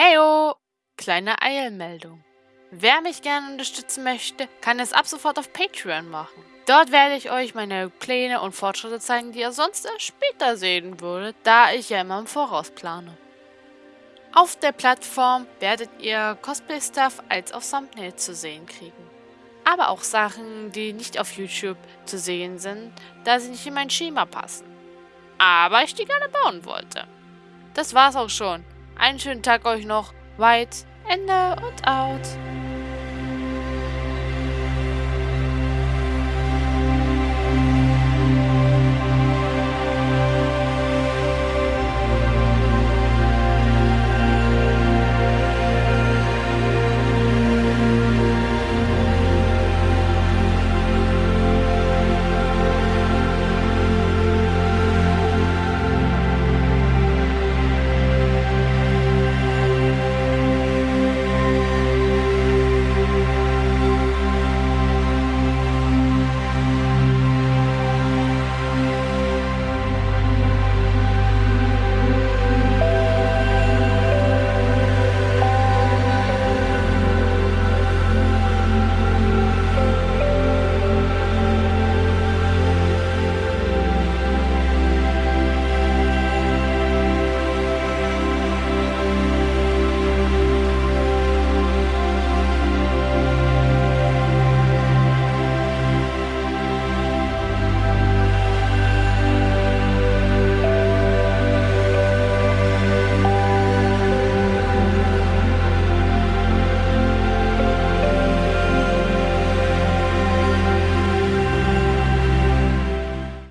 Heyo! Kleine Eilmeldung. Wer mich gerne unterstützen möchte, kann es ab sofort auf Patreon machen. Dort werde ich euch meine Pläne und Fortschritte zeigen, die ihr sonst erst später sehen würdet, da ich ja immer im Voraus plane. Auf der Plattform werdet ihr Cosplay-Stuff als auf Thumbnail zu sehen kriegen. Aber auch Sachen, die nicht auf YouTube zu sehen sind, da sie nicht in mein Schema passen. Aber ich die gerne bauen wollte. Das war's auch schon. Einen schönen Tag euch noch. Weit, Ende und out.